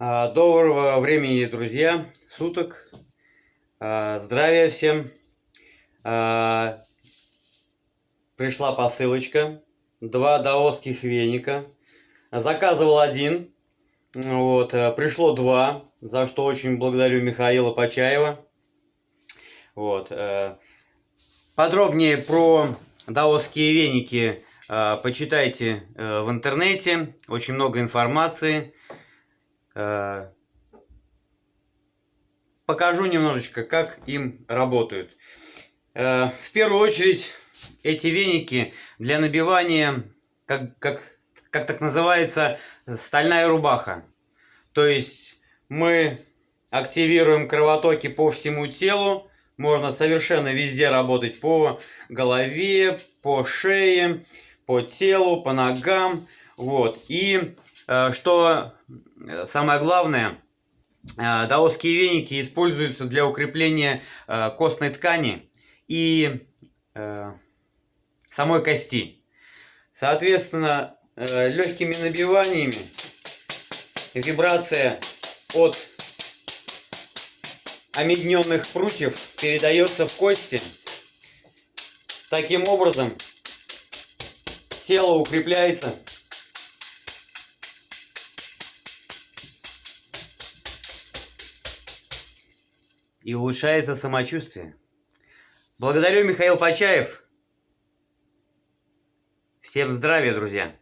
А, Доброго времени, друзья, суток. А, Здравия всем. А, Пришла посылочка. Два даосских веника. Заказывал один. Вот, э, пришло два, за что очень благодарю Михаила Почаева. Вот. э, Подробнее про даосские веники э, почитайте в интернете. Очень много информации. Э, Покажу немножечко, как им работают. Э, В первую очередь, эти веники для набивания, как, как, как так называется, стальная рубаха. То есть мы активируем кровотоки по всему телу. Можно совершенно везде работать по голове, по шее, по телу, по ногам. Вот. И э, что э, самое главное, э, даосские веники используются для укрепления костной ткани и самой кости. Соответственно, легкими набиваниями вибрация от омедненных прутьев передается в кости. Таким образом, тело укрепляется. И улучшается самочувствие. Благодарю Михаил Почаев. Всем здравия, друзья!